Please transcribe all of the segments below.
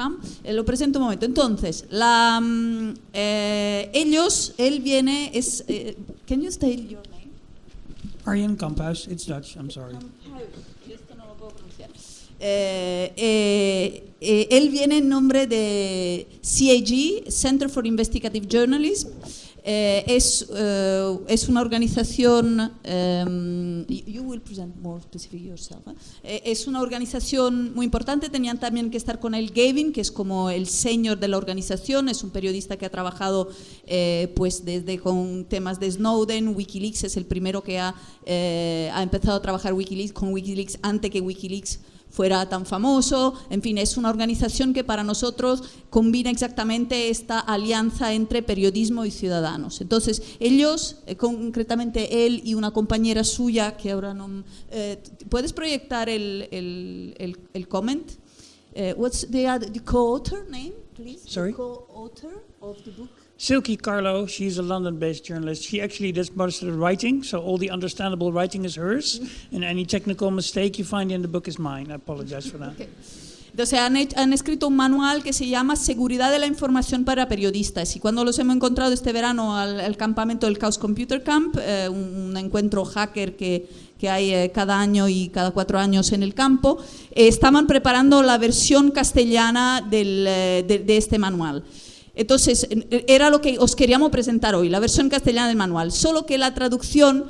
Camp. Eh, lo presento un momento. Entonces, la, mm, eh, ellos, él viene, es, eh, can you state your name? Arjen Kamphuis, it's Dutch, I'm sorry. Esto no lo puedo pronunciar. Eh, eh, eh, él viene en nombre de CAG, Center for Investigative Journalism. Eh, es, eh, es una organización, em, you will present more specific yourself, ¿eh? Eh, es una organización muy importante, tenían también que estar con él Gavin, que es como el señor de la organización, es un periodista que ha trabajado eh, pues desde con temas de Snowden, Wikileaks es el primero que ha, eh, ha empezado a trabajar Wikileaks, con Wikileaks antes que Wikileaks fuera tan famoso, en fin, es una organización que para nosotros combina exactamente esta alianza entre periodismo y ciudadanos. Entonces, ellos, eh, concretamente él y una compañera suya, que ahora no... eh, ¿Puedes proyectar el, el, el, el comment? Eh, what's the, the co-author name, please? The Sorry? co-author of the book? Silky Carlo, she's a London-based journalist. She actually does most of the writing, so all the understandable writing is hers, and any technical mistake you find in the book is mine. I apologize for that. Entonces han, han escrito un manual que se llama Seguridad de la Información para Periodistas y cuando los hemos encontrado este verano al, al campamento del Chaos Computer Camp, eh, un, un encuentro hacker que, que hay eh, cada año y cada cuatro años en el campo, eh, estaban preparando la versión castellana del, eh, de, de este manual. Entonces, eh, era lo que os queríamos presentar hoy, la versión castellana del manual, solo que la traducción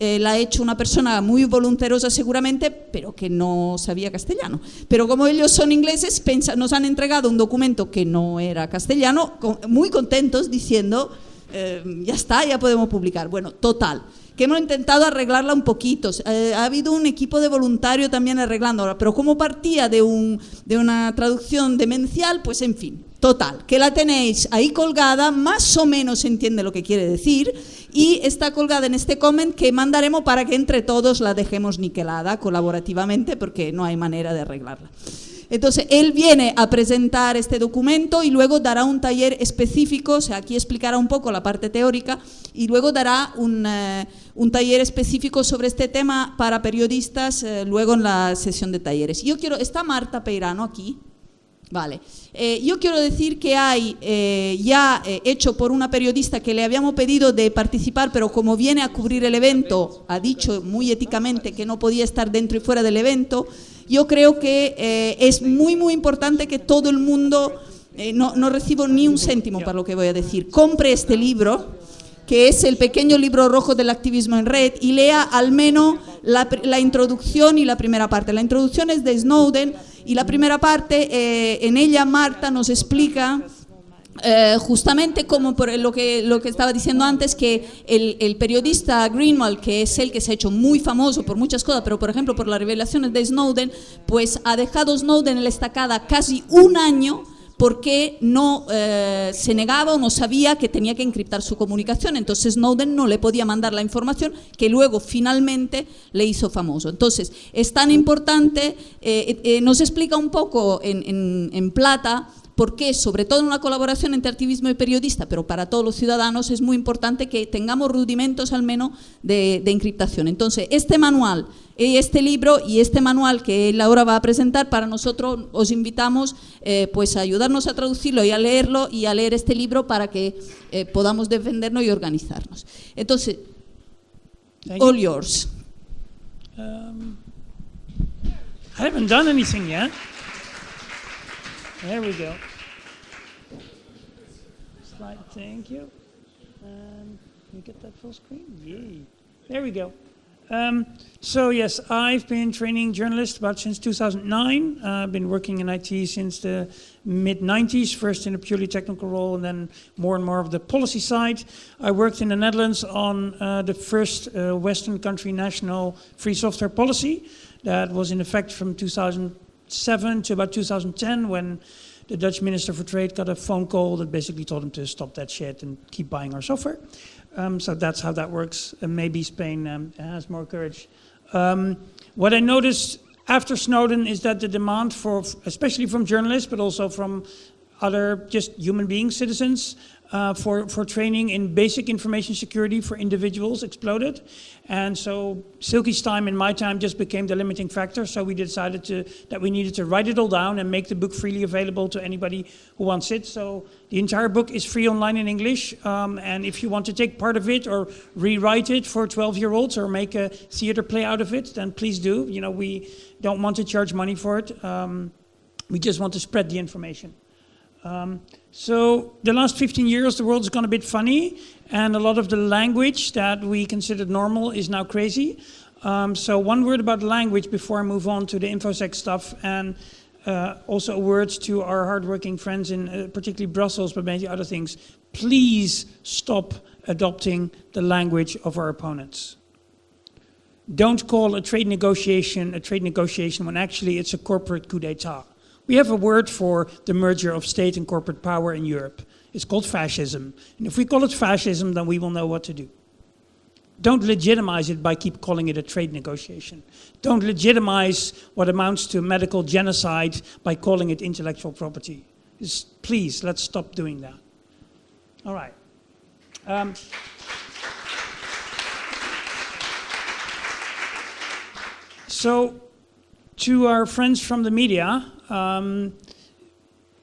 eh, la ha hecho una persona muy voluntarosa seguramente, pero que no sabía castellano. Pero como ellos son ingleses, nos han entregado un documento que no era castellano, muy contentos diciendo, eh, ya está, ya podemos publicar. Bueno, total, que hemos intentado arreglarla un poquito. Eh, ha habido un equipo de voluntario también arreglándola, pero como partía de una traducción demencial, pues en fin, Total, que la tenéis ahí colgada, más o menos entiende lo que quiere decir, y está colgada en este comment que mandaremos para que entre todos la dejemos niquelada colaborativamente, porque no hay manera de arreglarla. Entonces, él viene a presentar este documento y luego dará un taller específico, o sea, aquí explicará un poco la parte teórica, y luego dará un, eh, un taller específico sobre este tema para periodistas, eh, luego en la sesión de talleres. Yo quiero, está Marta Peirano aquí, Vale. Eh, yo quiero decir que hay eh, ya eh, hecho por una periodista que le habíamos pedido de participar, pero como viene a cubrir el evento, ha dicho muy éticamente que no podía estar dentro y fuera del evento, yo creo que eh, es muy, muy importante que todo el mundo, eh, no, no recibo ni un céntimo para lo que voy a decir, compre este libro que es el pequeño libro rojo del activismo en red, y lea al menos la, la introducción y la primera parte. La introducción es de Snowden y la primera parte, eh, en ella Marta nos explica eh, justamente como por lo que, lo que estaba diciendo antes, que el, el periodista Greenwald, que es el que se ha hecho muy famoso por muchas cosas, pero por ejemplo por las revelaciones de Snowden, pues ha dejado Snowden en la estacada casi un año porque no eh, se negaba o no sabía que tenía que encriptar su comunicación. Entonces Snowden no le podía mandar la información que luego finalmente le hizo famoso. Entonces es tan importante, eh, eh, nos explica un poco en, plata por qué, sobre todo en una colaboración entre activismo y periodista, pero para todos los ciudadanos es muy importante que tengamos rudimentos al menos de, de encriptación. Entonces, este manual, eh, este libro y este manual que él ahora va a presentar, para nosotros os invitamos eh, pues a ayudarnos a traducirlo y a leerlo y a leer este libro para que eh, podamos defendernos y organizarnos. Entonces, all yours. Um, I haven't done anything yet. There we go. Slide, thank you. Um, can you get that full screen? Yay. There we go. Um, so yes, I've been training journalists about since 2009. Uh, I've been working in IT since the mid 90s, first in a purely technical role and then more and more of the policy side. I worked in the Netherlands on uh, the first uh, Western country national free software policy that was in effect from 2007 to about 2010 when the Dutch Minister for Trade got a phone call that basically told him to stop that shit and keep buying our software. Um, so that's how that works. And maybe Spain um, has more courage. Um, what I noticed after Snowden is that the demand for, especially from journalists, but also from other just human beings, citizens, uh, for, for training in basic information security for individuals exploded. And so Silkie's time and my time just became the limiting factor. So we decided to, that we needed to write it all down and make the book freely available to anybody who wants it. So the entire book is free online in English. Um, and if you want to take part of it or rewrite it for 12 year olds or make a theater play out of it, then please do. You know, we don't want to charge money for it. Um, we just want to spread the information. Um, so the last 15 years, the world's gone a bit funny, and a lot of the language that we considered normal is now crazy. Um, so one word about language before I move on to the InfoSec stuff, and uh, also words to our hardworking friends in uh, particularly Brussels, but many other things. Please stop adopting the language of our opponents. Don't call a trade negotiation a trade negotiation when actually it's a corporate coup d'etat. We have a word for the merger of state and corporate power in Europe. It's called fascism. And if we call it fascism, then we will know what to do. Don't legitimize it by keep calling it a trade negotiation. Don't legitimize what amounts to medical genocide by calling it intellectual property. Please, let's stop doing that. All right. Um, so, to our friends from the media, um,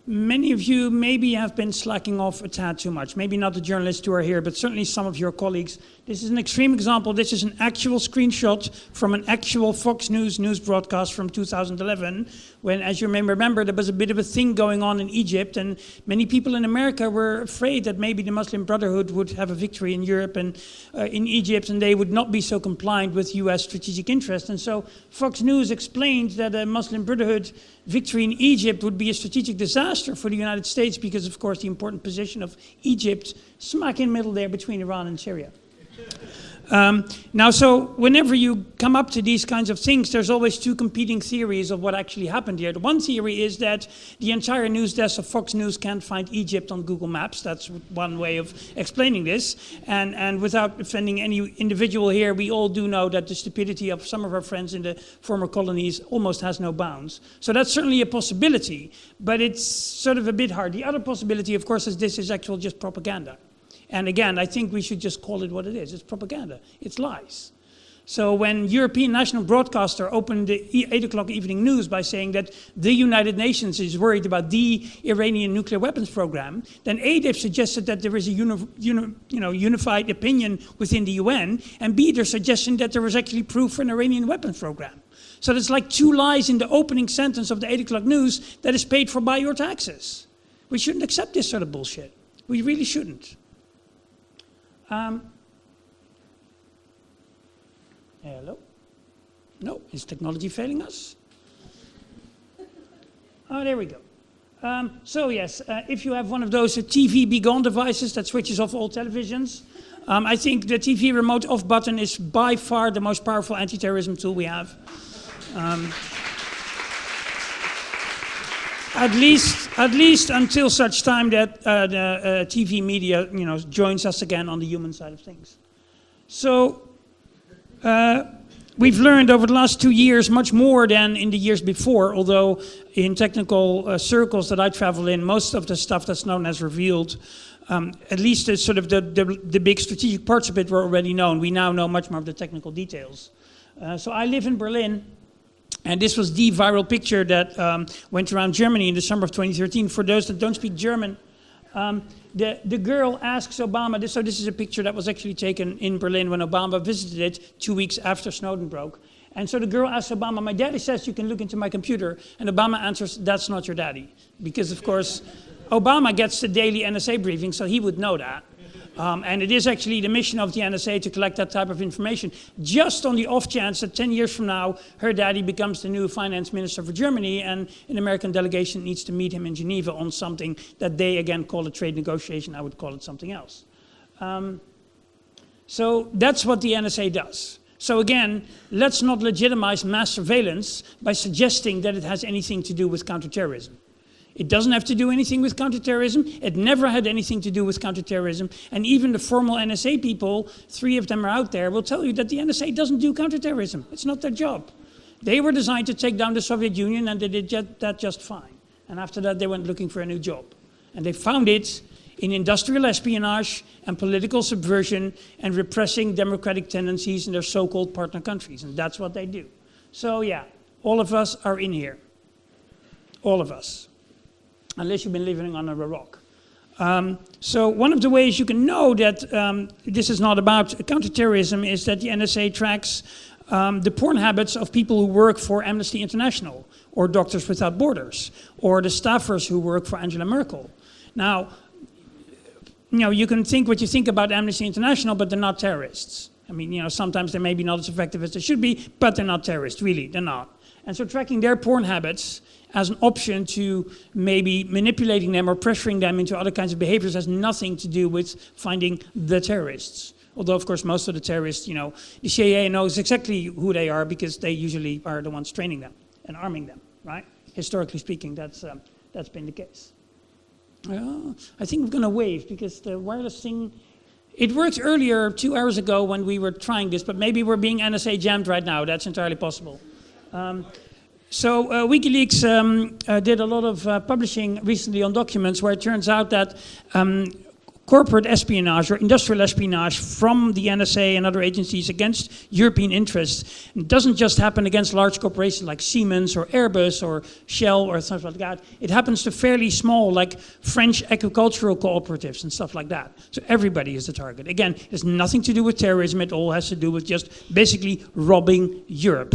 many of you maybe have been slacking off a tad too much. Maybe not the journalists who are here, but certainly some of your colleagues. This is an extreme example. This is an actual screenshot from an actual Fox News news broadcast from 2011, when, as you may remember, there was a bit of a thing going on in Egypt, and many people in America were afraid that maybe the Muslim Brotherhood would have a victory in Europe and uh, in Egypt, and they would not be so compliant with U.S. strategic interests. And so Fox News explained that a Muslim Brotherhood victory in Egypt would be a strategic disaster for the United States because, of course, the important position of Egypt smack in the middle there between Iran and Syria. Um, now, so whenever you come up to these kinds of things, there's always two competing theories of what actually happened here. The one theory is that the entire news desk of Fox News can't find Egypt on Google Maps. That's one way of explaining this. And, and without offending any individual here, we all do know that the stupidity of some of our friends in the former colonies almost has no bounds. So that's certainly a possibility, but it's sort of a bit hard. The other possibility, of course, is this is actual just propaganda. And again, I think we should just call it what it is. It's propaganda. It's lies. So when European national broadcaster opened the 8 o'clock evening news by saying that the United Nations is worried about the Iranian nuclear weapons program, then A, they've suggested that there is a uni, uni, you know, unified opinion within the UN, and B, they're suggesting that there was actually proof for an Iranian weapons program. So there's like two lies in the opening sentence of the 8 o'clock news that is paid for by your taxes. We shouldn't accept this sort of bullshit. We really shouldn't. Um, hello? No, is technology failing us? Oh, there we go. Um, so yes, uh, if you have one of those uh, TV be gone devices that switches off all televisions, um, I think the TV remote off button is by far the most powerful anti-terrorism tool we have. Um, at least, at least until such time that uh, the uh, TV media, you know, joins us again on the human side of things. So, uh, we've learned over the last two years much more than in the years before, although in technical uh, circles that I travel in, most of the stuff that's known as revealed, um, at least the, sort of the, the, the, big strategic parts of it were already known. We now know much more of the technical details. Uh, so I live in Berlin, and this was the viral picture that um, went around Germany in the summer of 2013. For those that don't speak German, um, the, the girl asks Obama, this, so this is a picture that was actually taken in Berlin when Obama visited it two weeks after Snowden broke. And so the girl asks Obama, my daddy says you can look into my computer. And Obama answers, that's not your daddy. Because of course, Obama gets the daily NSA briefing, so he would know that. Um, and it is actually the mission of the NSA to collect that type of information, just on the off chance that 10 years from now, her daddy becomes the new finance minister for Germany, and an American delegation needs to meet him in Geneva on something that they again call a trade negotiation. I would call it something else. Um, so that's what the NSA does. So again, let's not legitimize mass surveillance by suggesting that it has anything to do with counterterrorism. It doesn't have to do anything with counterterrorism. It never had anything to do with counterterrorism. And even the formal NSA people, three of them are out there, will tell you that the NSA doesn't do counterterrorism. It's not their job. They were designed to take down the Soviet Union and they did that just fine. And after that, they went looking for a new job. And they found it in industrial espionage and political subversion and repressing democratic tendencies in their so-called partner countries. And that's what they do. So yeah, all of us are in here. All of us. Unless you've been living under a rock. Um, so one of the ways you can know that um, this is not about counterterrorism is that the NSA tracks um, the porn habits of people who work for Amnesty International or Doctors Without Borders or the staffers who work for Angela Merkel. Now, you know, you can think what you think about Amnesty International, but they're not terrorists. I mean, you know, sometimes they may be not as effective as they should be, but they're not terrorists, really, they're not. And so tracking their porn habits as an option to maybe manipulating them or pressuring them into other kinds of behaviors has nothing to do with finding the terrorists. Although, of course, most of the terrorists, you know, the CIA knows exactly who they are because they usually are the ones training them and arming them, right? Historically speaking, that's, um, that's been the case. Uh, I think I'm going to wave because the wireless thing, it worked earlier, two hours ago, when we were trying this, but maybe we're being NSA jammed right now. That's entirely possible. Um, so uh, WikiLeaks um, uh, did a lot of uh, publishing recently on documents where it turns out that um, corporate espionage or industrial espionage from the NSA and other agencies against European interests it doesn't just happen against large corporations like Siemens or Airbus or Shell or something like that. It happens to fairly small like French agricultural cooperatives and stuff like that. So everybody is the target. Again, it has nothing to do with terrorism. It all has to do with just basically robbing Europe.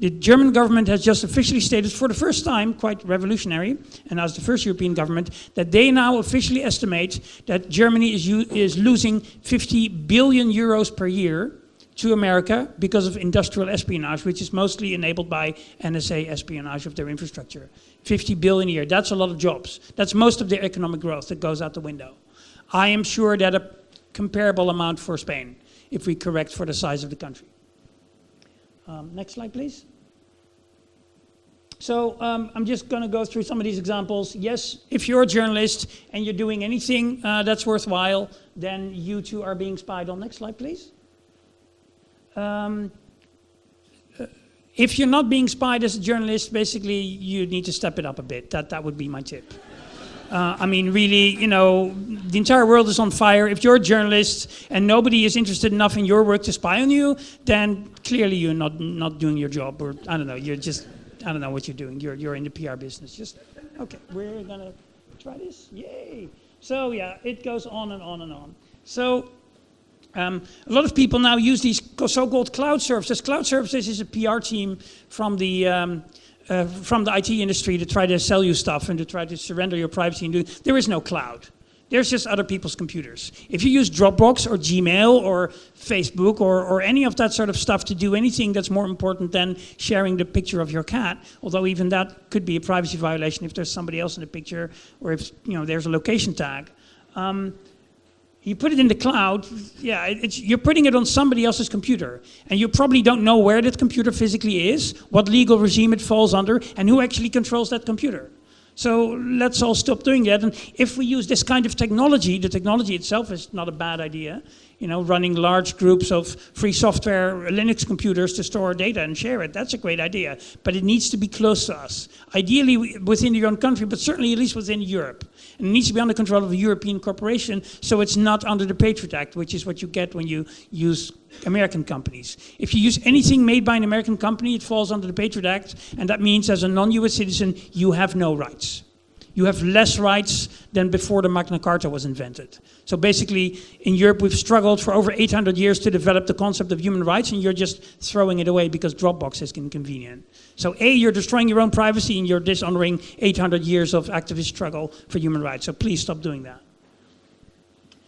The German government has just officially stated for the first time, quite revolutionary, and as the first European government, that they now officially estimate that Germany is, is losing 50 billion euros per year to America because of industrial espionage, which is mostly enabled by NSA espionage of their infrastructure. 50 billion a year, that's a lot of jobs. That's most of their economic growth that goes out the window. I am sure that a comparable amount for Spain, if we correct for the size of the country. Um, next slide, please. So um, I'm just going to go through some of these examples. Yes, if you're a journalist and you're doing anything uh, that's worthwhile, then you too are being spied on. Next slide, please. Um, uh, if you're not being spied as a journalist, basically you need to step it up a bit. That, that would be my tip. Uh, I mean, really, you know, the entire world is on fire. If you're a journalist and nobody is interested enough in your work to spy on you, then clearly you're not, not doing your job, or I don't know, you're just, I don't know what you're doing. You're, you're in the PR business. Just, okay, we're gonna try this. Yay. So yeah, it goes on and on and on. So um, a lot of people now use these so-called cloud services. Cloud services is a PR team from the um, uh, from the IT industry to try to sell you stuff and to try to surrender your privacy and do, there is no cloud. There's just other people's computers. If you use Dropbox or Gmail or Facebook or, or any of that sort of stuff to do anything that's more important than sharing the picture of your cat, although even that could be a privacy violation if there's somebody else in the picture or if you know there's a location tag. Um, you put it in the cloud, yeah, you're putting it on somebody else's computer. And you probably don't know where that computer physically is, what legal regime it falls under, and who actually controls that computer. So let's all stop doing that. And if we use this kind of technology, the technology itself is not a bad idea, you know, running large groups of free software Linux computers to store data and share it. That's a great idea, but it needs to be close to us. Ideally within your own country, but certainly at least within Europe. And it needs to be under control of a European corporation, so it's not under the Patriot Act, which is what you get when you use American companies. If you use anything made by an American company, it falls under the Patriot Act, and that means as a non-US citizen, you have no rights you have less rights than before the Magna Carta was invented. So basically, in Europe, we've struggled for over 800 years to develop the concept of human rights, and you're just throwing it away because Dropbox is inconvenient. So A, you're destroying your own privacy, and you're dishonoring 800 years of activist struggle for human rights. So please stop doing that.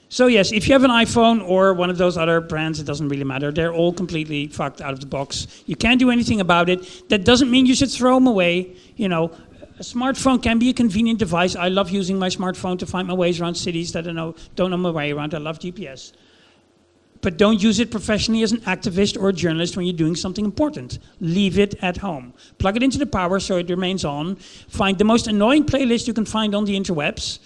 So yes, if you have an iPhone or one of those other brands, it doesn't really matter. They're all completely fucked out of the box. You can't do anything about it. That doesn't mean you should throw them away. You know, a smartphone can be a convenient device. I love using my smartphone to find my ways around cities that I know, don't know my way around. I love GPS. But don't use it professionally as an activist or a journalist when you're doing something important. Leave it at home. Plug it into the power so it remains on. Find the most annoying playlist you can find on the interwebs.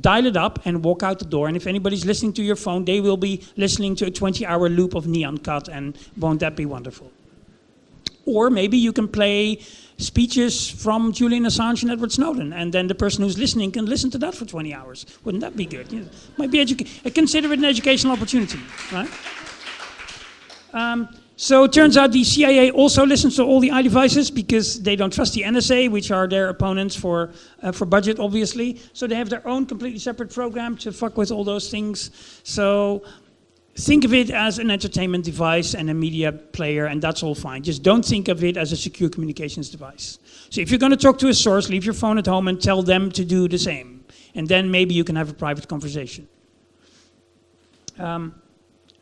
Dial it up and walk out the door. And if anybody's listening to your phone, they will be listening to a 20 hour loop of Nyan Cat. And won't that be wonderful? Or maybe you can play speeches from Julian Assange and Edward Snowden, and then the person who's listening can listen to that for 20 hours. Wouldn't that be good? Yeah. Might be educa- consider it an educational opportunity, right? Um, so it turns out the CIA also listens to all the iDevices because they don't trust the NSA, which are their opponents for, uh, for budget, obviously. So they have their own completely separate program to fuck with all those things. So think of it as an entertainment device and a media player, and that's all fine. Just don't think of it as a secure communications device. So if you're going to talk to a source, leave your phone at home and tell them to do the same. And then maybe you can have a private conversation. Um,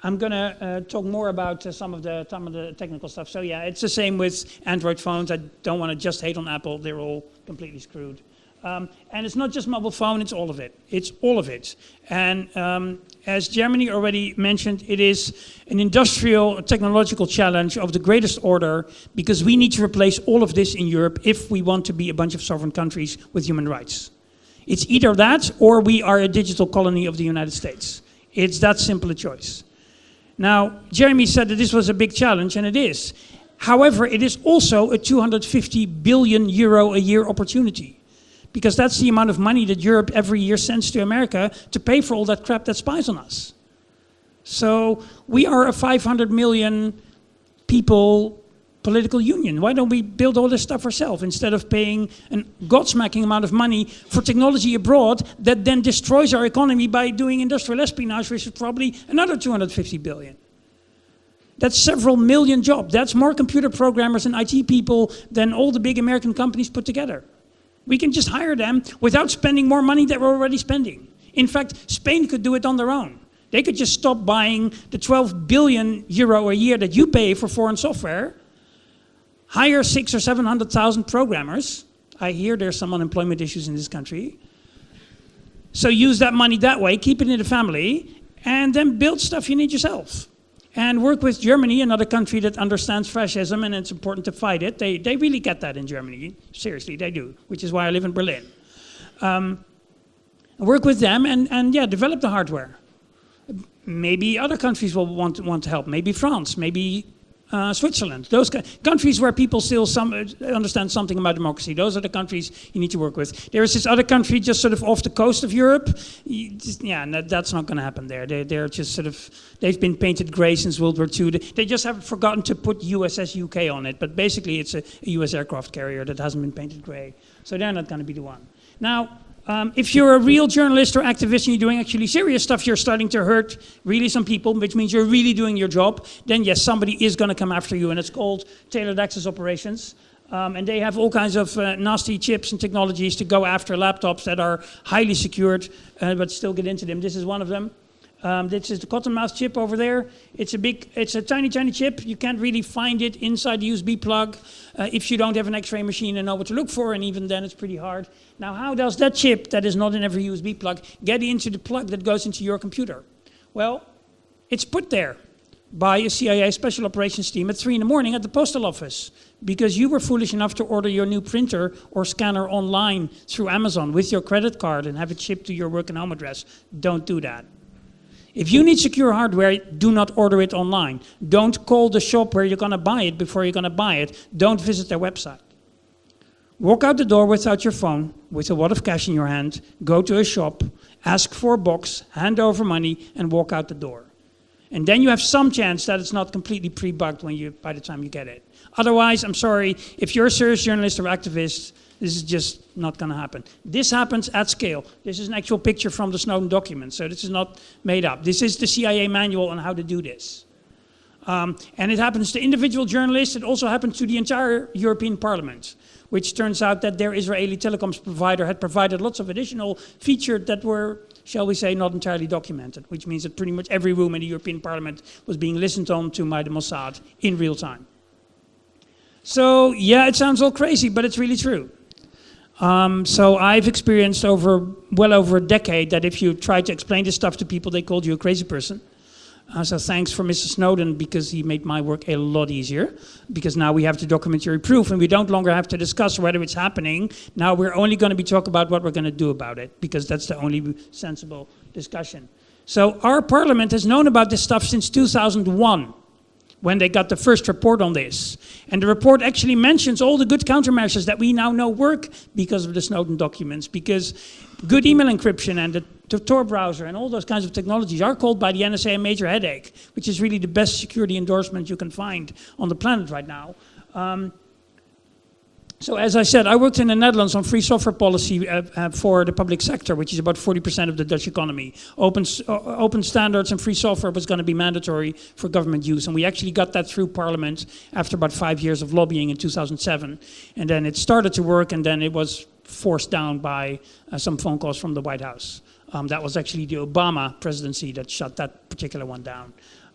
I'm going to uh, talk more about uh, some of the some of the technical stuff. So yeah, it's the same with Android phones. I don't want to just hate on Apple. They're all completely screwed. Um, and it's not just mobile phone, it's all of it. It's all of it. And um, as Jeremy already mentioned, it is an industrial technological challenge of the greatest order because we need to replace all of this in Europe if we want to be a bunch of sovereign countries with human rights. It's either that or we are a digital colony of the United States. It's that simple a choice. Now, Jeremy said that this was a big challenge, and it is. However, it is also a 250 billion euro a year opportunity. Because that's the amount of money that Europe every year sends to America to pay for all that crap that spies on us. So we are a 500 million people political union. Why don't we build all this stuff ourselves instead of paying a godsmacking amount of money for technology abroad that then destroys our economy by doing industrial espionage, which is probably another 250 billion. That's several million jobs. That's more computer programmers and IT people than all the big American companies put together. We can just hire them without spending more money that we're already spending. In fact, Spain could do it on their own. They could just stop buying the 12 billion euro a year that you pay for foreign software hire six or 700,000 programmers. I hear there's some unemployment issues in this country. So use that money that way, keep it in the family, and then build stuff you need yourself. And work with Germany, another country that understands fascism and it's important to fight it. They, they really get that in Germany. Seriously, they do, which is why I live in Berlin. Um, work with them and, and yeah, develop the hardware. Maybe other countries will want, want to help. Maybe France, maybe uh, Switzerland, those countries where people still some, uh, understand something about democracy. Those are the countries you need to work with. There is this other country just sort of off the coast of Europe. Yeah, that, that's not going to happen there. They, they're just sort of, they've been painted gray since World War II. They just haven't forgotten to put USS UK on it. But basically, it's a, a US aircraft carrier that hasn't been painted gray. So they're not going to be the one. Now, um, if you're a real journalist or activist and you're doing actually serious stuff, you're starting to hurt really some people, which means you're really doing your job, then yes, somebody is going to come after you, and it's called tailored access operations. Um, and they have all kinds of uh, nasty chips and technologies to go after laptops that are highly secured, uh, but still get into them. This is one of them. Um, this is the Cottonmouth chip over there. It's a big, it's a tiny, tiny chip. You can't really find it inside the USB plug uh, if you don't have an X-ray machine and know what to look for, and even then it's pretty hard. Now, how does that chip that is not in every USB plug get into the plug that goes into your computer? Well, it's put there by a CIA special operations team at 3 in the morning at the postal office because you were foolish enough to order your new printer or scanner online through Amazon with your credit card and have it shipped to your work and home address. Don't do that. If you need secure hardware, do not order it online. Don't call the shop where you're going to buy it before you're going to buy it. Don't visit their website. Walk out the door without your phone, with a wad of cash in your hand, go to a shop, ask for a box, hand over money, and walk out the door. And then you have some chance that it's not completely pre-bugged when you, by the time you get it. Otherwise, I'm sorry, if you're a serious journalist or activist, this is just not going to happen. This happens at scale. This is an actual picture from the Snowden document, so this is not made up. This is the CIA manual on how to do this. Um, and it happens to individual journalists. It also happens to the entire European Parliament, which turns out that their Israeli telecoms provider had provided lots of additional features that were, shall we say, not entirely documented, which means that pretty much every room in the European Parliament was being listened on to by the Mossad in real time. So, yeah, it sounds all crazy, but it's really true. Um, so I've experienced over well over a decade that if you try to explain this stuff to people, they called you a crazy person. Uh, so thanks for Mr. Snowden because he made my work a lot easier. Because now we have the documentary proof and we don't longer have to discuss whether it's happening. Now we're only going to be talking about what we're going to do about it because that's the only sensible discussion. So our parliament has known about this stuff since 2001 when they got the first report on this. And the report actually mentions all the good countermeasures that we now know work because of the Snowden documents, because good email encryption and the, Tor browser and all those kinds of technologies are called by the NSA a major headache, which is really the best security endorsement you can find on the planet right now. Um, so as I said, I worked in the Netherlands on free software policy uh, uh, for the public sector, which is about 40% of the Dutch economy. Open, uh, open standards and free software was going to be mandatory for government use. And we actually got that through Parliament after about five years of lobbying in 2007. And then it started to work and then it was forced down by uh, some phone calls from the White House. Um, that was actually the Obama presidency that shut that particular one down.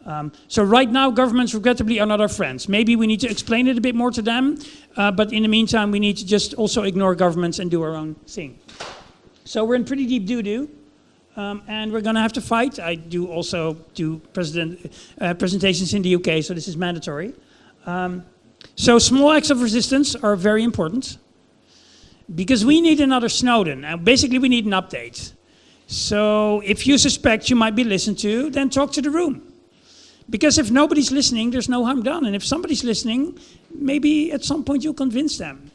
Um, so right now, governments regrettably are not our friends. Maybe we need to explain it a bit more to them, uh, but in the meantime, we need to just also ignore governments and do our own thing. So we're in pretty deep doo-doo, um, and we're going to have to fight. I do also do president, uh, presentations in the UK, so this is mandatory. Um, so small acts of resistance are very important, because we need another Snowden. and basically, we need an update. So if you suspect you might be listened to, then talk to the room. Because if nobody's listening, there's no harm done. And if somebody's listening, maybe at some point you'll convince them.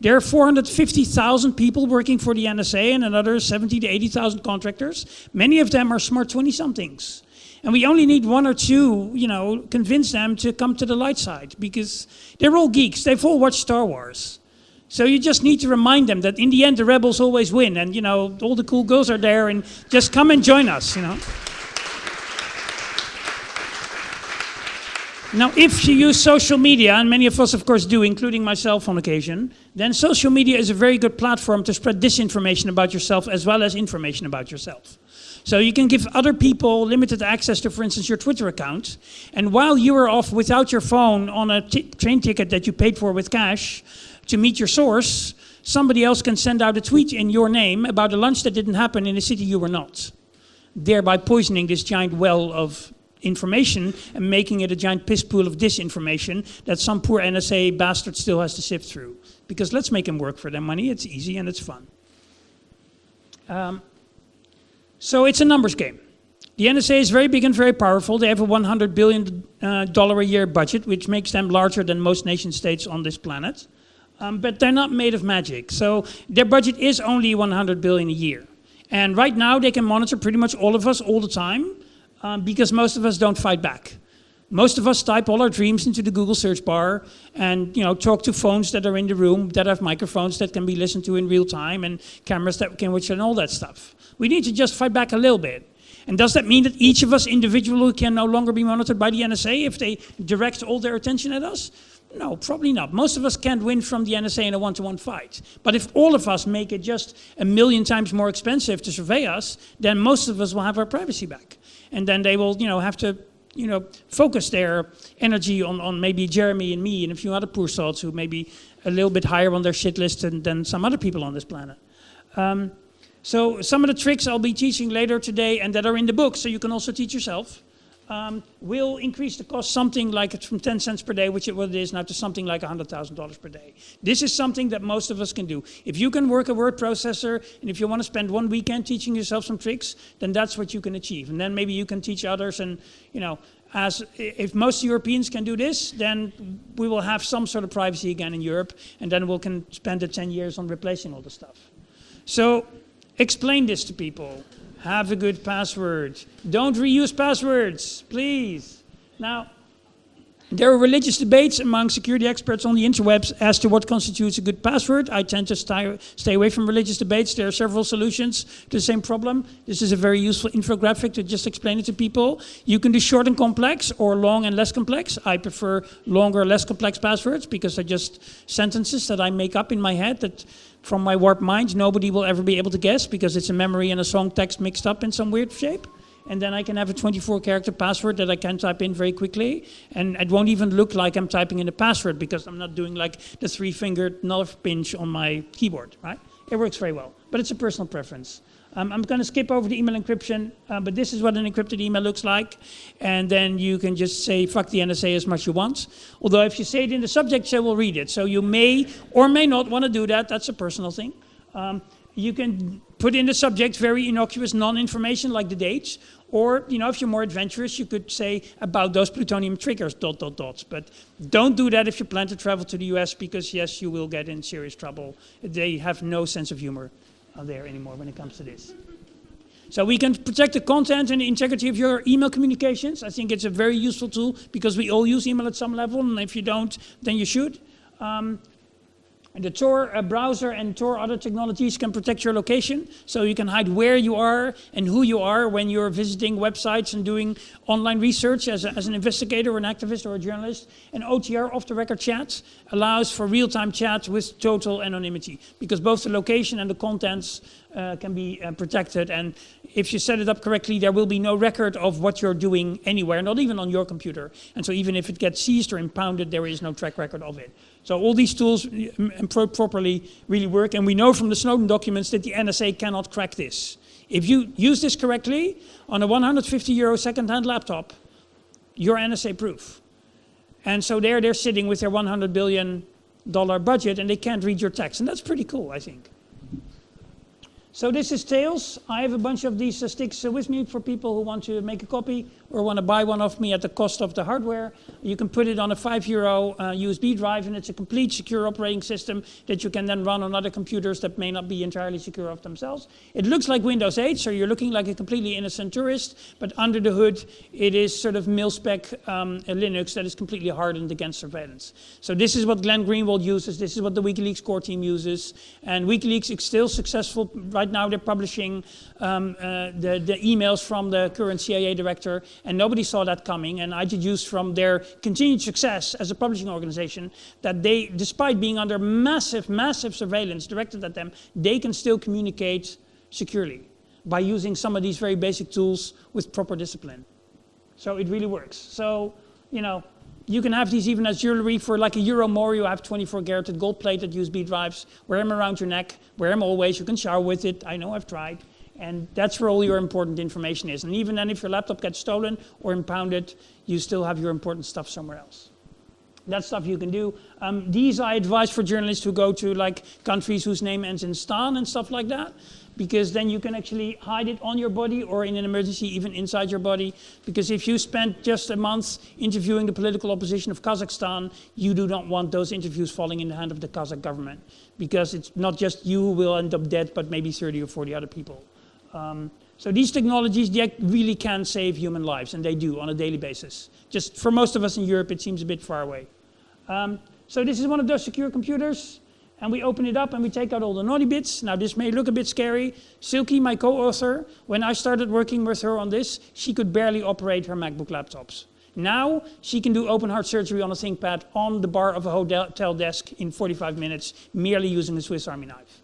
There are 450,000 people working for the NSA and another 70 to 80,000 contractors. Many of them are smart 20-somethings. And we only need one or two, you know, convince them to come to the light side because they're all geeks. They've all watched Star Wars. So you just need to remind them that in the end, the rebels always win. And, you know, all the cool girls are there and just come and join us, you know. Now, if you use social media, and many of us of course do, including myself on occasion, then social media is a very good platform to spread disinformation about yourself as well as information about yourself. So you can give other people limited access to, for instance, your Twitter account. And while you are off without your phone on a train ticket that you paid for with cash to meet your source, somebody else can send out a tweet in your name about a lunch that didn't happen in a city you were not, thereby poisoning this giant well of information and making it a giant piss pool of disinformation that some poor NSA bastard still has to sift through. Because let's make them work for their money. It's easy and it's fun. Um, so it's a numbers game. The NSA is very big and very powerful. They have a $100 billion uh, a year budget, which makes them larger than most nation states on this planet. Um, but they're not made of magic. So their budget is only 100 billion a year. And right now they can monitor pretty much all of us all the time um, because most of us don't fight back. Most of us type all our dreams into the Google search bar and you know talk to phones that are in the room that have microphones that can be listened to in real time and cameras that can watch and all that stuff. We need to just fight back a little bit. And does that mean that each of us individually can no longer be monitored by the NSA if they direct all their attention at us? No, probably not. Most of us can't win from the NSA in a one-to-one -one fight. But if all of us make it just a million times more expensive to survey us, then most of us will have our privacy back and then they will, you know, have to, you know, focus their energy on, on maybe Jeremy and me and a few other poor souls who may be a little bit higher on their shit list than, than some other people on this planet. Um, so some of the tricks I'll be teaching later today and that are in the book, so you can also teach yourself um, will increase the cost something like from 10 cents per day, which it, what it is now, to something like $100,000 per day. This is something that most of us can do. If you can work a word processor, and if you want to spend one weekend teaching yourself some tricks, then that's what you can achieve. And then maybe you can teach others, and you know, as if most Europeans can do this, then we will have some sort of privacy again in Europe, and then we can spend the 10 years on replacing all the stuff. So explain this to people. Have a good password. Don't reuse passwords, please. Now, there are religious debates among security experts on the interwebs as to what constitutes a good password. I tend to stay, away from religious debates. There are several solutions to the same problem. This is a very useful infographic to just explain it to people. You can do short and complex or long and less complex. I prefer longer, less complex passwords because they're just sentences that I make up in my head that from my warped mind, nobody will ever be able to guess because it's a memory and a song text mixed up in some weird shape. And then I can have a 24 character password that I can type in very quickly. And it won't even look like I'm typing in a password because I'm not doing like the three fingered nerve pinch on my keyboard, right? It works very well, but it's a personal preference. Um, I'm going to skip over the email encryption, uh, but this is what an encrypted email looks like. And then you can just say, fuck the NSA as much as you want. Although if you say it in the subject, they will read it. So you may or may not want to do that. That's a personal thing. Um, you can put in the subject very innocuous non-information like the dates, or you know, if you're more adventurous, you could say about those plutonium triggers, dot, dot, dots. But don't do that if you plan to travel to the US because yes, you will get in serious trouble. They have no sense of humor there anymore when it comes to this. So we can protect the content and the integrity of your email communications. I think it's a very useful tool because we all use email at some level, and if you don't, then you should. Um, the Tor uh, browser and Tor other technologies can protect your location, so you can hide where you are and who you are when you're visiting websites and doing online research as, a, as an investigator or an activist or a journalist. And OTR, off-the-record chat, allows for real-time chat with total anonymity, because both the location and the contents uh, can be uh, protected. And if you set it up correctly, there will be no record of what you're doing anywhere, not even on your computer. And so even if it gets seized or impounded, there is no track record of it. So all these tools pro properly really work. And we know from the Snowden documents that the NSA cannot crack this. If you use this correctly on a 150 euro second-hand laptop, you're NSA proof. And so there they're sitting with their 100 billion dollar budget and they can't read your text. And that's pretty cool, I think. So this is Tails. I have a bunch of these uh, sticks uh, with me for people who want to make a copy or want to buy one of me at the cost of the hardware. You can put it on a five euro uh, USB drive and it's a complete secure operating system that you can then run on other computers that may not be entirely secure of themselves. It looks like Windows 8, so you're looking like a completely innocent tourist, but under the hood it is sort of mil-spec um, Linux that is completely hardened against surveillance. So this is what Glenn Greenwald uses, this is what the WikiLeaks core team uses, and WikiLeaks is still successful. Right now they're publishing um, uh, the, the emails from the current CIA director and nobody saw that coming. And I deduced from their continued success as a publishing organization that they, despite being under massive, massive surveillance directed at them, they can still communicate securely by using some of these very basic tools with proper discipline. So it really works. So, you know, you can have these even as jewelry for like a euro more. You have 24 karat gold plated USB drives. Wear them around your neck. Wear them always. You can shower with it. I know I've tried. And that's where all your important information is. And even then, if your laptop gets stolen or impounded, you still have your important stuff somewhere else. That's stuff you can do. Um, these I advise for journalists who go to like countries whose name ends in stan and stuff like that, because then you can actually hide it on your body or in an emergency even inside your body. Because if you spend just a month interviewing the political opposition of Kazakhstan, you do not want those interviews falling in the hand of the Kazakh government. Because it's not just you who will end up dead, but maybe 30 or 40 other people. Um, so these technologies they really can save human lives, and they do on a daily basis. Just for most of us in Europe, it seems a bit far away. Um, so this is one of those secure computers, and we open it up and we take out all the naughty bits. Now this may look a bit scary. Silkie, my co-author, when I started working with her on this, she could barely operate her MacBook laptops. Now she can do open heart surgery on a ThinkPad on the bar of a hotel desk in 45 minutes, merely using a Swiss Army knife.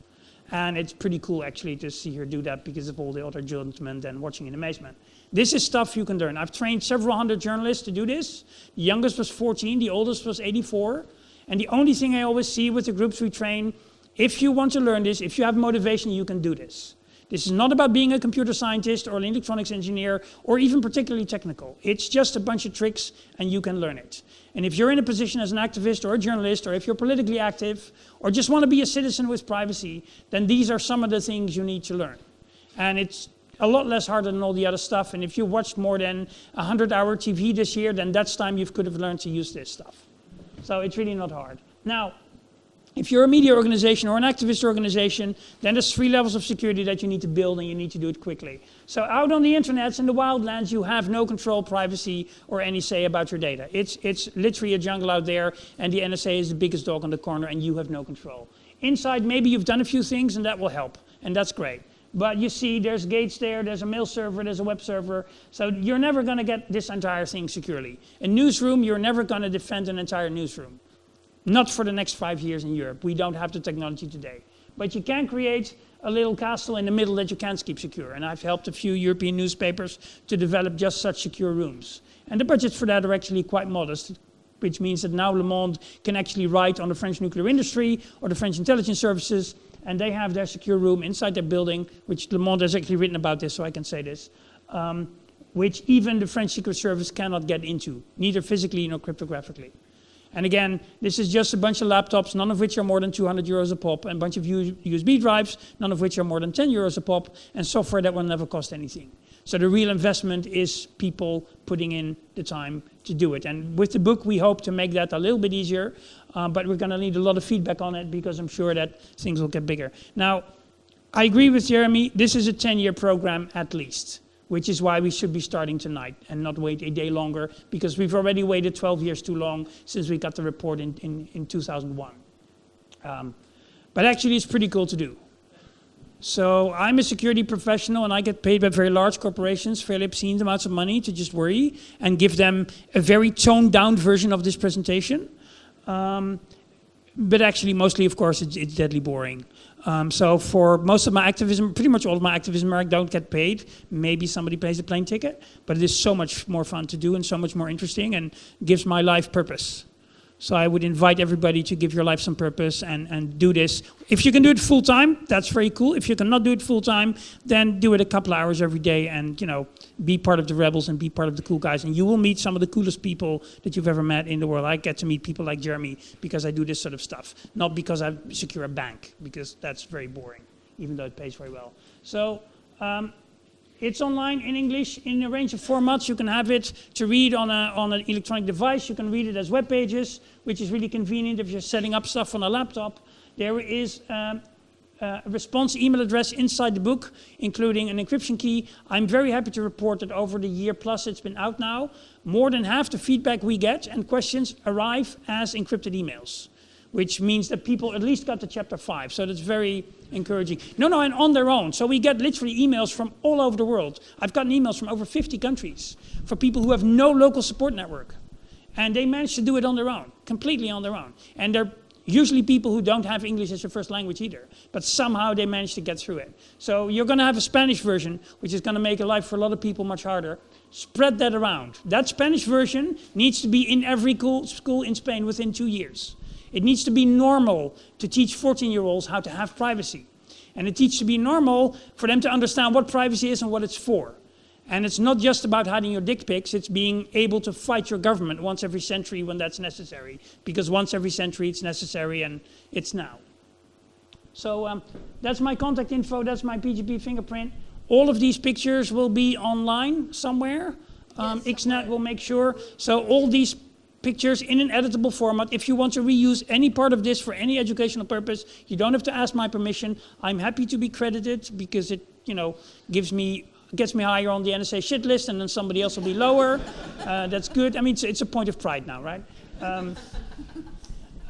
And it's pretty cool actually to see her do that because of all the other gentlemen then watching in amazement. This is stuff you can learn. I've trained several hundred journalists to do this. The youngest was 14, the oldest was 84. And the only thing I always see with the groups we train, if you want to learn this, if you have motivation, you can do this. This is not about being a computer scientist or an electronics engineer or even particularly technical. It's just a bunch of tricks and you can learn it. And if you're in a position as an activist or a journalist or if you're politically active or just want to be a citizen with privacy, then these are some of the things you need to learn. And it's a lot less harder than all the other stuff. And if you watched more than 100 hour TV this year, then that's time you could have learned to use this stuff. So it's really not hard. Now, if you're a media organization or an activist organization, then there's three levels of security that you need to build and you need to do it quickly. So out on the internet, in the wildlands, you have no control, privacy, or any say about your data. It's, it's literally a jungle out there and the NSA is the biggest dog on the corner and you have no control. Inside, maybe you've done a few things and that will help, and that's great. But you see, there's gates there, there's a mail server, there's a web server. So you're never going to get this entire thing securely. A newsroom, you're never going to defend an entire newsroom. Not for the next five years in Europe. We don't have the technology today. But you can create a little castle in the middle that you can keep secure. And I've helped a few European newspapers to develop just such secure rooms. And the budgets for that are actually quite modest, which means that now Le Monde can actually write on the French nuclear industry or the French intelligence services, and they have their secure room inside their building, which Le Monde has actually written about this, so I can say this, um, which even the French Secret Service cannot get into, neither physically nor cryptographically. And again, this is just a bunch of laptops, none of which are more than 200 euros a pop, and a bunch of USB drives, none of which are more than 10 euros a pop, and software that will never cost anything. So the real investment is people putting in the time to do it. And with the book, we hope to make that a little bit easier, uh, but we're going to need a lot of feedback on it because I'm sure that things will get bigger. Now, I agree with Jeremy, this is a 10-year program at least which is why we should be starting tonight and not wait a day longer because we've already waited 12 years too long since we got the report in, in, in 2001. Um, but actually it's pretty cool to do. So I'm a security professional and I get paid by very large corporations, fairly obscene amounts of money to just worry and give them a very toned down version of this presentation. Um, but actually mostly of course it's, it's deadly boring. Um, so for most of my activism, pretty much all of my activism, I don't get paid. Maybe somebody pays a plane ticket, but it is so much more fun to do and so much more interesting and gives my life purpose. So I would invite everybody to give your life some purpose and, and do this. If you can do it full time, that's very cool. If you cannot do it full time, then do it a couple hours every day and you know be part of the rebels and be part of the cool guys. And you will meet some of the coolest people that you've ever met in the world. I get to meet people like Jeremy because I do this sort of stuff, not because I secure a bank, because that's very boring, even though it pays very well. So um, it's online in English in a range of formats. You can have it to read on, a, on an electronic device. You can read it as web pages, which is really convenient if you're setting up stuff on a laptop. There is um, a response email address inside the book, including an encryption key. I'm very happy to report that over the year plus it's been out now, more than half the feedback we get and questions arrive as encrypted emails which means that people at least got to chapter five. So that's very encouraging. No, no, and on their own. So we get literally emails from all over the world. I've gotten emails from over 50 countries for people who have no local support network. And they managed to do it on their own, completely on their own. And they're usually people who don't have English as their first language either. But somehow they managed to get through it. So you're going to have a Spanish version, which is going to make a life for a lot of people much harder. Spread that around. That Spanish version needs to be in every school in Spain within two years. It needs to be normal to teach 14-year-olds how to have privacy. And it needs to be normal for them to understand what privacy is and what it's for. And it's not just about hiding your dick pics, it's being able to fight your government once every century when that's necessary. Because once every century it's necessary and it's now. So um, that's my contact info, that's my PGP fingerprint. All of these pictures will be online somewhere. Um, yes, Xnet will make sure. So all these pictures in an editable format. If you want to reuse any part of this for any educational purpose, you don't have to ask my permission. I'm happy to be credited because it, you know, gives me gets me higher on the NSA shit list and then somebody else will be lower. Uh, that's good. I mean, it's, it's, a point of pride now, right? Um,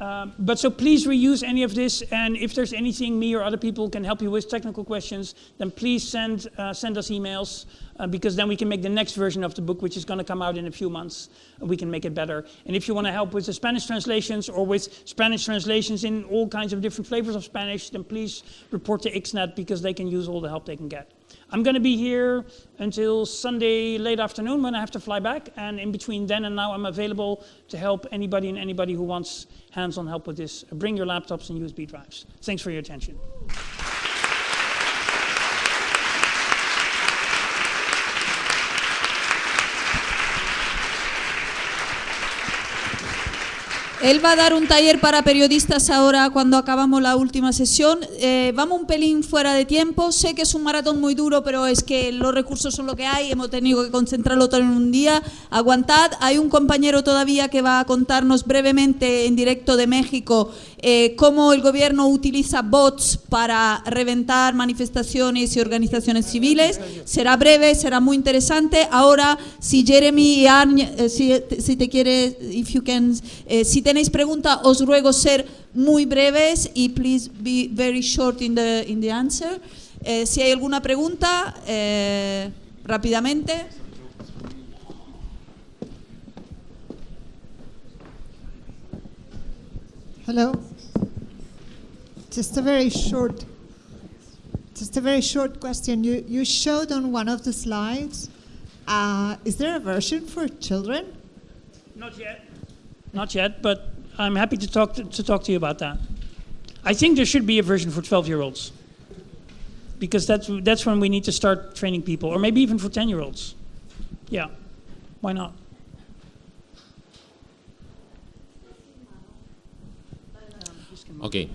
um, but so please reuse any of this, and if there's anything me or other people can help you with, technical questions, then please send, uh, send us emails, uh, because then we can make the next version of the book, which is going to come out in a few months, and we can make it better. And if you want to help with the Spanish translations, or with Spanish translations in all kinds of different flavors of Spanish, then please report to Xnet, because they can use all the help they can get. I'm going to be here until Sunday late afternoon when I have to fly back. And in between then and now, I'm available to help anybody and anybody who wants hands-on help with this. Bring your laptops and USB drives. Thanks for your attention. Él va a dar un taller para periodistas ahora cuando acabamos la última sesión. Eh, vamos un pelín fuera de tiempo. Sé que es un maratón muy duro, pero es que los recursos son lo que hay. Hemos tenido que concentrarlo todo en un día. Aguantad. Hay un compañero todavía que va a contarnos brevemente en directo de México eh, cómo el gobierno utiliza bots para reventar manifestaciones y organizaciones civiles. Será breve, será muy interesante. Ahora, si Jeremy y Arne, eh, si, si, te quiere, if you can, si te tenéis pregunta, os ruego ser muy breves y please be very short in the, in the answer. Eh, si hay alguna pregunta, eh, rápidamente. Hello. Just a very short, just a very short question. You you showed on one of the slides. Uh, is there a version for children? Not yet. Not yet, but I'm happy to talk to, to talk to you about that. I think there should be a version for 12-year-olds because that's, that's when we need to start training people, or maybe even for 10-year-olds. Yeah, why not? Okay.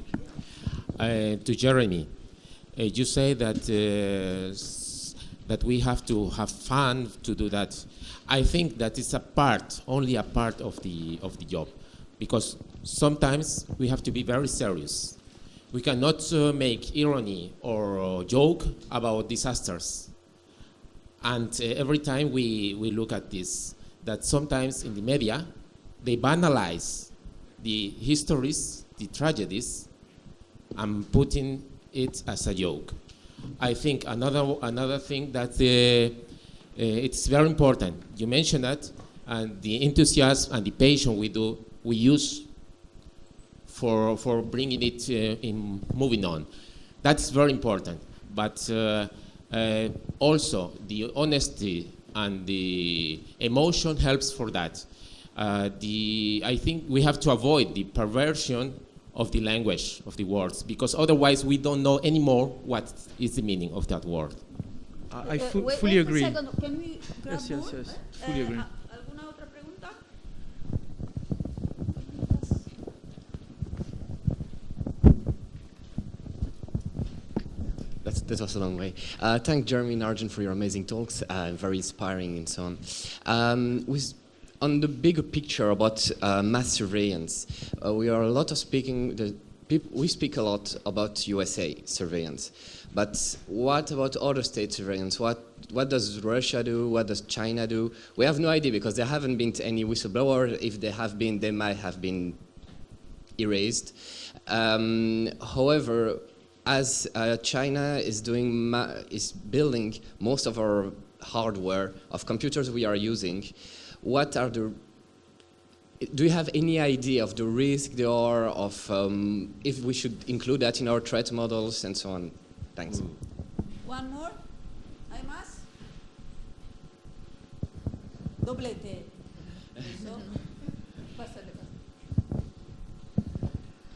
Uh, to Jeremy, uh, you say that uh, that we have to have fun to do that. I think that is a part, only a part of the of the job, because sometimes we have to be very serious. We cannot uh, make irony or joke about disasters. And uh, every time we, we look at this, that sometimes in the media, they banalize the histories, the tragedies, and putting it as a joke. I think another, another thing that uh, uh, it's very important. You mentioned that, and the enthusiasm and the passion we do, we use for, for bringing it uh, in moving on. That's very important. But uh, uh, also the honesty and the emotion helps for that. Uh, the, I think we have to avoid the perversion of the language of the words because otherwise we don't know anymore what is the meaning of that word. I, I Uh, fu- wait- fully wait a agree. second. Can we grab Yes, yes, more? yes. Fully Eh, agree. a- ¿Alguna otra pregunta? That's, that was a long way. Uh, thank Jeremy and Arjen for your amazing talks, uh, very inspiring and so on. Um, with, on the bigger picture about uh, mass surveillance, uh, we are a lot of speaking, the we speak a lot about USA surveillance, but what about other state surveillance? What, what does Russia do? What does China do? We have no idea because there haven't been any whistleblower. If there have been, they might have been erased. Um, however, as uh, China is doing is building most of our hardware of computers we are using, what are the do you have any idea of the risk there are of um, if we should include that in our threat models and so on? Thanks. One more. ¿Hay más? Doblete. Eso. Pásale, pásale.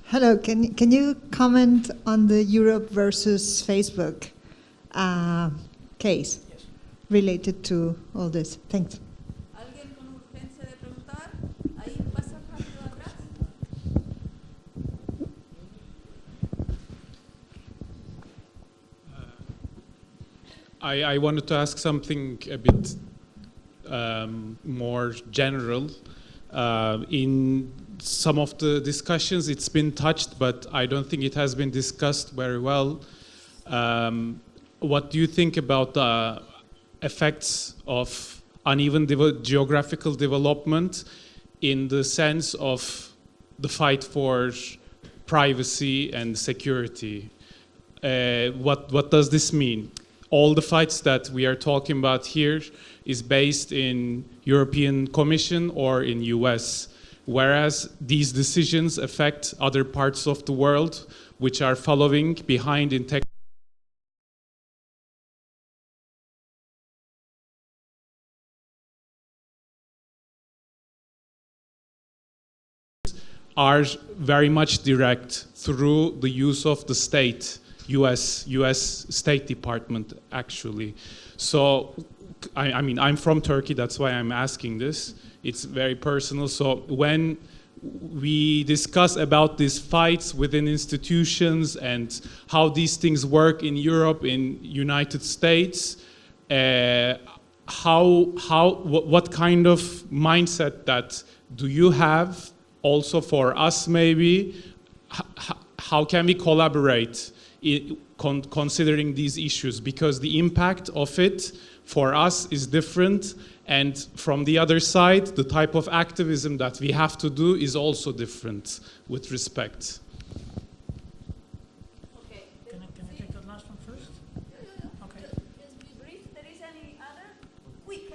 Hello, can, you- can you comment on the Europe versus Facebook uh, case related to all this? Thanks. I, I wanted to ask something a bit um, more general. Uh, in some of the discussions, it's been touched, but I don't think it has been discussed very well. Um, what do you think about the effects of uneven devel- geographical development in the sense of the fight for privacy and security? Uh, what what does this mean? All the fights that we are talking about here is based in European Commission or in US, whereas these decisions affect other parts of the world which are following behind in tech. are very much direct through the use of the state, US, US State Department actually. So, I, I mean, I'm from Turkey, that's why I'm asking this. It's very personal. So when we discuss about these fights within institutions and how these things work in Europe, in United States, uh, how, how, what, kind of mindset that do you have also for us maybe? H- how can we collaborate con- considering these issues? Because the impact of it for us is different. And from the other side, the type of activism that we have to do is also different with respect. Okay. Can I, can I take that last one first? Okay. Just be brief. There is any other? Quick,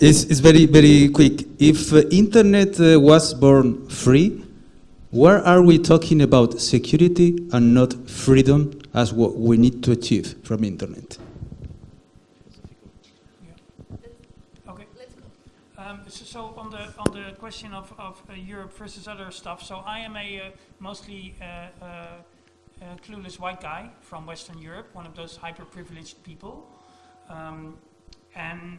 It's, it's very, very quick. If uh, internet uh, was born free, where are we talking about security and not freedom as what we need to achieve from internet? Um, so, on the on the question of, of uh, Europe versus other stuff, so I am a uh, mostly uh, uh, clueless white guy from Western Europe, one of those hyper privileged people, um, and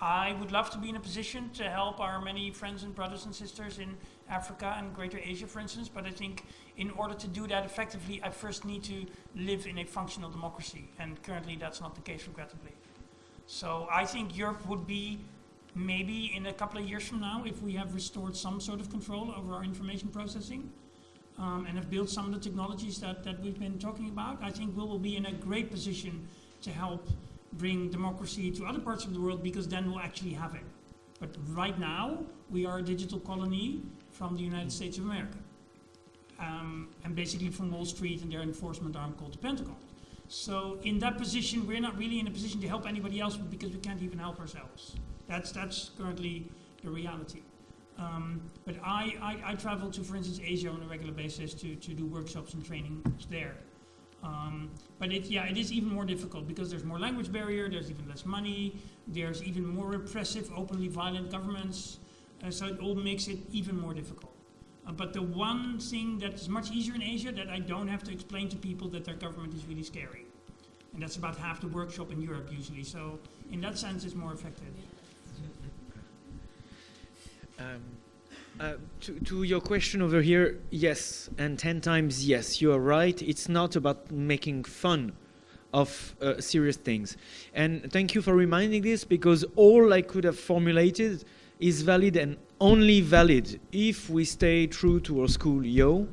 I would love to be in a position to help our many friends and brothers and sisters in Africa and Greater Asia, for instance. But I think in order to do that effectively, I first need to live in a functional democracy. And currently, that's not the case, regrettably. So I think Europe would be maybe in a couple of years from now, if we have restored some sort of control over our information processing um, and have built some of the technologies that, that we've been talking about, I think we will be in a great position to help bring democracy to other parts of the world because then we'll actually have it. But right now, we are a digital colony from the United States of America. Um, and basically from Wall Street and their enforcement arm called the Pentagon. So in that position, we're not really in a position to help anybody else because we can't even help ourselves. That's, that's currently the reality. Um, but I, I, I, travel to, for instance, Asia on a regular basis to, to do workshops and training there. Um, but it, yeah, it is even more difficult because there's more language barrier, there's even less money, there's even more repressive, openly violent governments. Uh, so it all makes it even more difficult. Uh, but the one thing that is much easier in Asia that I don't have to explain to people that their government is really scary. And that's about half the workshop in Europe usually. So in that sense, it's more effective. Um, uh, to, to, your question over here, yes, and 10 times yes, you are right. It's not about making fun of uh, serious things. And thank you for reminding this because all I could have formulated is valid and only valid if we stay true to our school yo,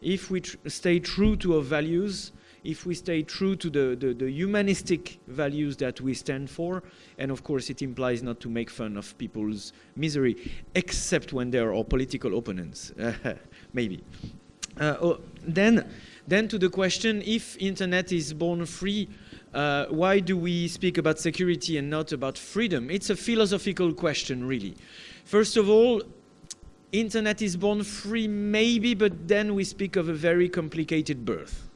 if we tr stay true to our values, if we stay true to the, the, the, humanistic values that we stand for, and of course it implies not to make fun of people's misery, except when they are our political opponents, maybe. Uh, oh, then, then to the question, if internet is born free, uh, why do we speak about security and not about freedom? It's a philosophical question, really. First of all, internet is born free, maybe, but then we speak of a very complicated birth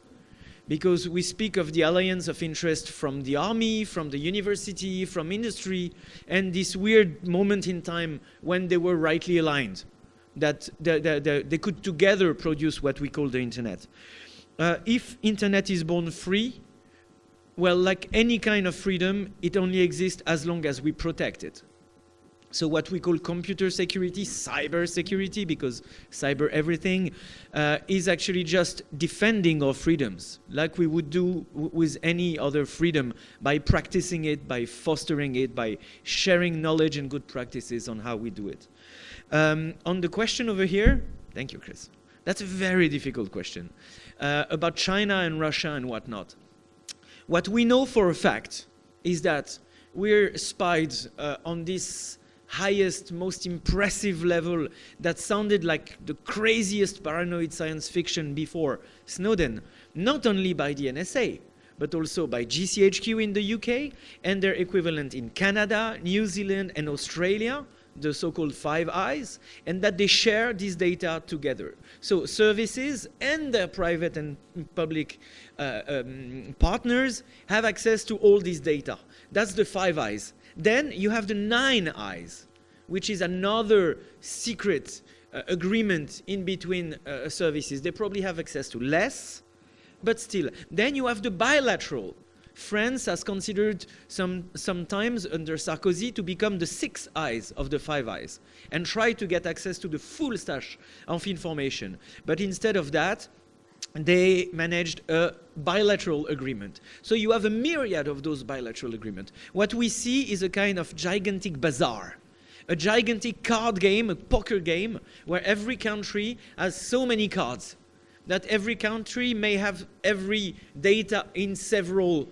because we speak of the alliance of interest from the army, from the university, from industry, and this weird moment in time when they were rightly aligned, that they, they, they could together produce what we call the internet. Uh, if internet is born free, well, like any kind of freedom, it only exists as long as we protect it. So what we call computer security, cyber security, because cyber everything, uh, is actually just defending our freedoms, like we would do with any other freedom, by practicing it, by fostering it, by sharing knowledge and good practices on how we do it. Um, on the question over here, thank you, Chris. That's a very difficult question uh, about China and Russia and whatnot. What we know for a fact is that we're spied uh, on this highest, most impressive level that sounded like the craziest paranoid science fiction before Snowden, not only by the NSA, but also by GCHQ in the UK and their equivalent in Canada, New Zealand, and Australia, the so-called Five Eyes, and that they share this data together. So services and their private and public uh, um, partners have access to all this data. That's the Five Eyes. Then you have the nine eyes, which is another secret uh, agreement in between uh, services. They probably have access to less, but still. Then you have the bilateral. France has considered some sometimes under Sarkozy to become the six eyes of the five eyes and try to get access to the full stash of information. But instead of that, they managed a bilateral agreement. So you have a myriad of those bilateral agreements. What we see is a kind of gigantic bazaar, a gigantic card game, a poker game, where every country has so many cards that every country may have every data in several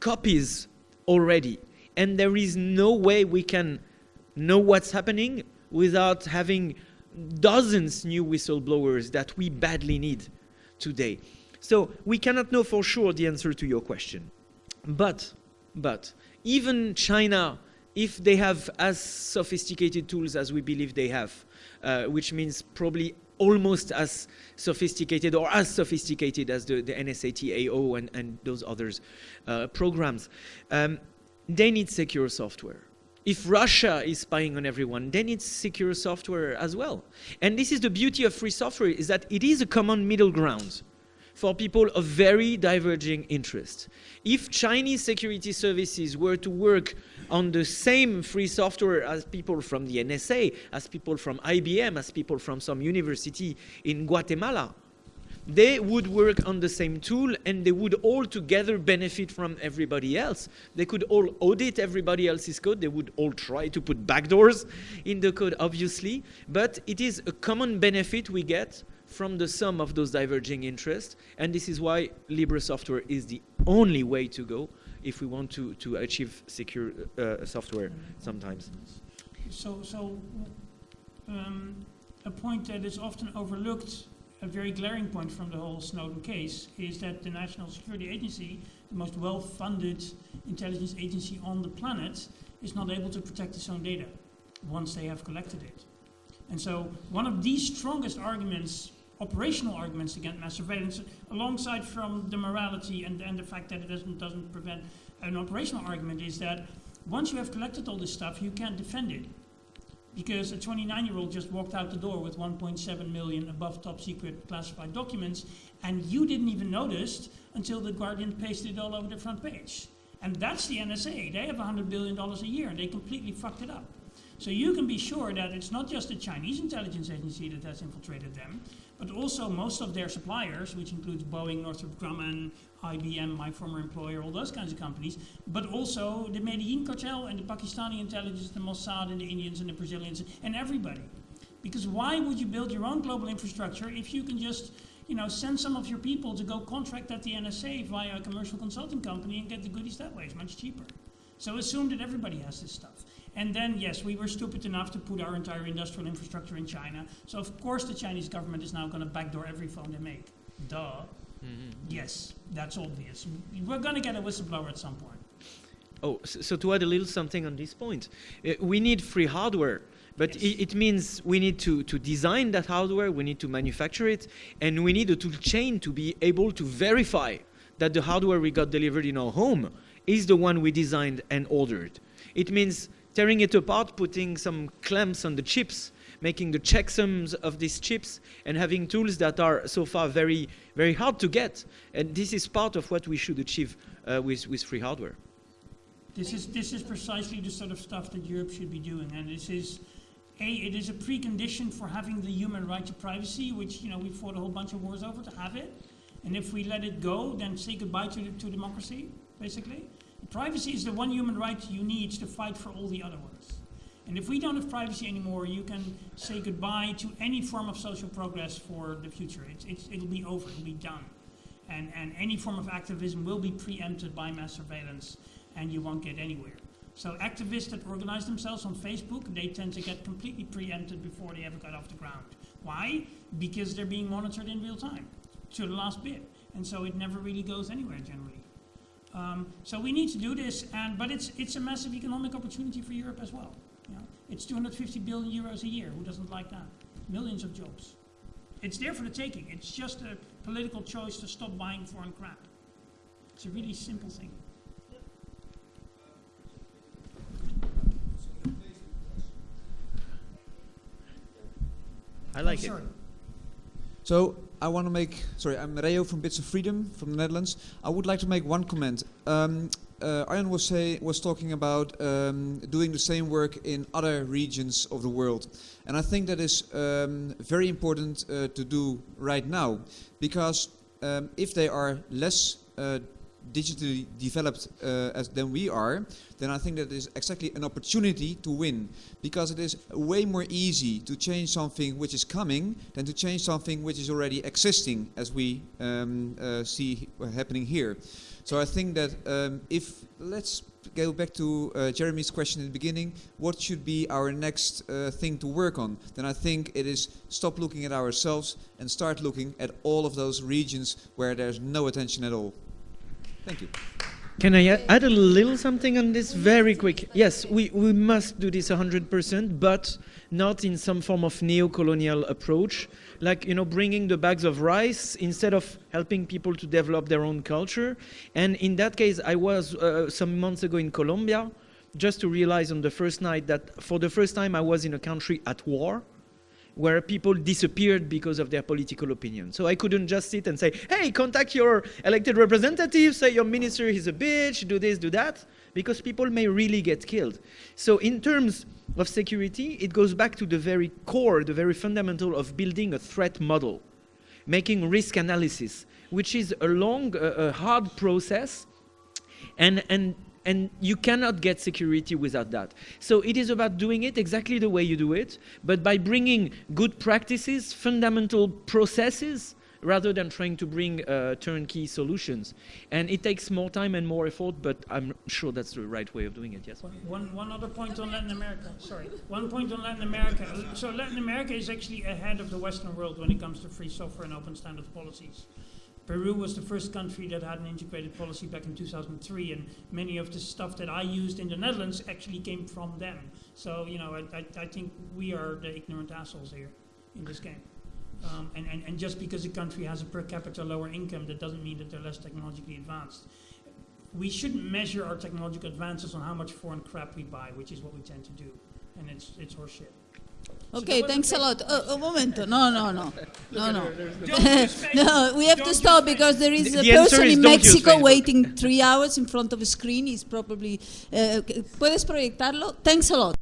copies already. And there is no way we can know what's happening without having dozens new whistleblowers that we badly need today. So we cannot know for sure the answer to your question. But, but, even China, if they have as sophisticated tools as we believe they have, uh, which means probably almost as sophisticated or as sophisticated as the, the NSA-TAO and, and those others uh, programs, um, they need secure software. If Russia is spying on everyone, then it's secure software as well. And this is the beauty of free software, is that it is a common middle ground. For people of very diverging interests. If Chinese security services were to work on the same free software as people from the NSA, as people from IBM, as people from some university in Guatemala, they would work on the same tool and they would all together benefit from everybody else. They could all audit everybody else's code. They would all try to put backdoors in the code, obviously. But it is a common benefit we get from the sum of those diverging interests. And this is why Libre software is the only way to go if we want to, to achieve secure uh, software sometimes. So, so um, a point that is often overlooked, a very glaring point from the whole Snowden case, is that the National Security Agency, the most well-funded intelligence agency on the planet, is not able to protect its own data once they have collected it. And so one of the strongest arguments, operational arguments against mass surveillance, alongside from the morality and, and the fact that it doesn't, doesn't prevent an operational argument, is that once you have collected all this stuff, you can't defend it because a 29-year-old just walked out the door with 1.7 million above top secret classified documents, and you didn't even notice until the Guardian pasted it all over the front page. And that's the NSA. They have $100 billion a year, and they completely fucked it up. So you can be sure that it's not just the Chinese intelligence agency that has infiltrated them, but also most of their suppliers, which includes Boeing, Northrop Grumman, IBM, my former employer, all those kinds of companies, but also the Medellin cartel and the Pakistani intelligence, the Mossad and the Indians and the Brazilians and everybody. Because why would you build your own global infrastructure if you can just you know, send some of your people to go contract at the NSA via a commercial consulting company and get the goodies that way? It's much cheaper. So assume that everybody has this stuff. And then, yes, we were stupid enough to put our entire industrial infrastructure in China. So of course the Chinese government is now going to backdoor every phone they make. Duh. Yes, that's obvious. We're going to get a whistleblower at some point. Oh, so, so to add a little something on this point, uh, we need free hardware, but Yes. it, it means we need to, to design that hardware, we need to manufacture it, and we need a tool chain to be able to verify that the hardware we got delivered in our home is the one we designed and ordered. It means tearing it apart, putting some clamps on the chips, making the checksums of these chips, and having tools that are so far very, very hard to get. And this is part of what we should achieve uh, with, with free hardware. This is, this is precisely the sort of stuff that Europe should be doing. And this is, A, it is a precondition for having the human right to privacy, which, you know, we fought a whole bunch of wars over to have it. And if we let it go, then say goodbye to, to democracy, basically. Privacy is the one human right you need to fight for all the other ones. And if we don't have privacy anymore, you can say goodbye to any form of social progress for the future. It's, it's, it'll be over, it'll be done. And, and any form of activism will be preempted by mass surveillance, and you won't get anywhere. So activists that organize themselves on Facebook, they tend to get completely preempted before they ever got off the ground. Why? Because they're being monitored in real time, to the last bit. And so it never really goes anywhere generally. Um, so we need to do this, and but it's it's a massive economic opportunity for Europe as well. You know? It's 250 billion euros a year. Who doesn't like that? Millions of jobs. It's there for the taking. It's just a political choice to stop buying foreign crap. It's a really simple thing. I like it. So I want to make, sorry, I'm Reo from Bits of Freedom from the Netherlands. I would like to make one comment. Um, uh, was say was talking about um, doing the same work in other regions of the world, and I think that is um, very important uh, to do right now, because um, if they are less uh, digitally developed uh, as than we are, then I think that is exactly an opportunity to win. Because it is way more easy to change something which is coming than to change something which is already existing, as we um, uh, see happening here. So I think that um, if, let's go back to uh, Jeremy's question in the beginning, what should be our next uh, thing to work on? Then I think it is stop looking at ourselves and start looking at all of those regions where there's no attention at all. Thank you. Can I add a little something on this very quick? Yes, we, we must do this 100%, but not in some form of neo-colonial approach, like, you know, bringing the bags of rice instead of helping people to develop their own culture. And in that case, I was uh, some months ago in Colombia, just to realize on the first night that for the first time I was in a country at war, where people disappeared because of their political opinion. So I couldn't just sit and say, hey, contact your elected representative, say your minister is a bitch, do this, do that, because people may really get killed. So in terms of security, it goes back to the very core, the very fundamental of building a threat model, making risk analysis, which is a long, uh, a hard process, and, and and you cannot get security without that. So it is about doing it exactly the way you do it, but by bringing good practices, fundamental processes, rather than trying to bring uh, turnkey solutions. And it takes more time and more effort, but I'm sure that's the right way of doing it, yes? One, one other point on Latin America. Sorry. One point on Latin America. So Latin America is actually ahead of the Western world when it comes to free software and open standards policies. Peru was the first country that had an integrated policy back in 2003, and many of the stuff that I used in the Netherlands actually came from them. So, you know, I, I, I think we are the ignorant assholes here in this game. Um, and, and, and just because a country has a per capita lower income, that doesn't mean that they're less technologically advanced. We shouldn't measure our technological advances on how much foreign crap we buy, which is what we tend to do. And it's, it's horseshit. Okay, thanks a lot. Uh, a momento. No, no, no. No, no. Don't use fake- no, we have don't to stop because there is The- a the person is in Mexico waiting three hours in front of a screen. He's probably. Uh, ¿Puedes proyectarlo? Thanks a lot.